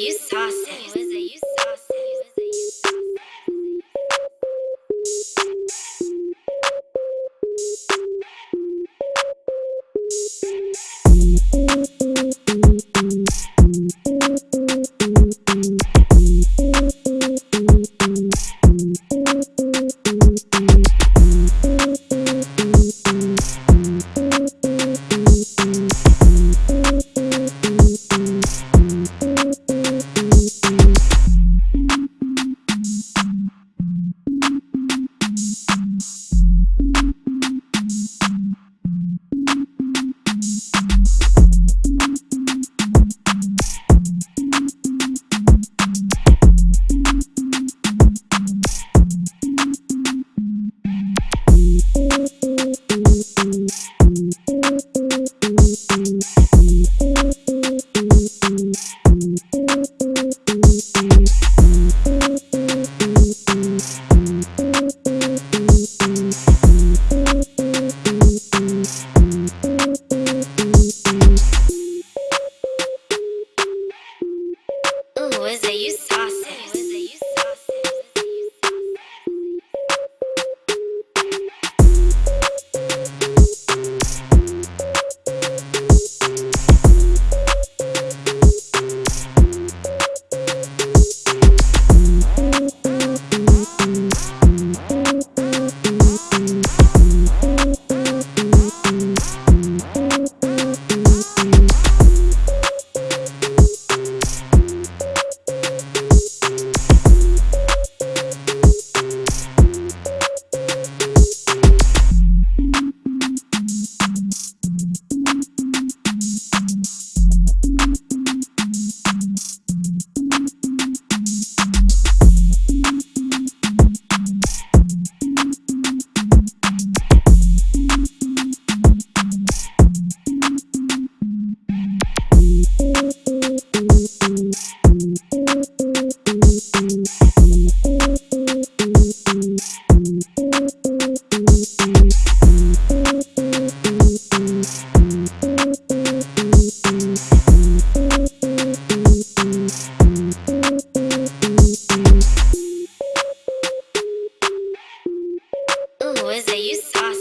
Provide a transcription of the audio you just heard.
you? Ooh, was it you saucy? Ooh, was it you saucy?